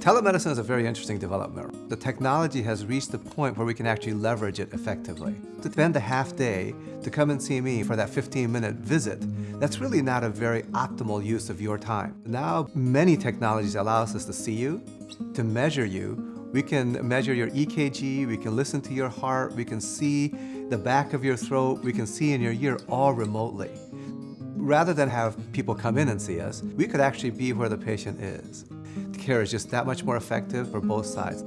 Telemedicine is a very interesting development. The technology has reached the point where we can actually leverage it effectively. To spend a half day to come and see me for that 15-minute visit, that's really not a very optimal use of your time. Now, many technologies allow us to see you, to measure you. We can measure your EKG, we can listen to your heart, we can see the back of your throat, we can see in your ear all remotely. Rather than have people come in and see us, we could actually be where the patient is The care is just that much more effective for both sides.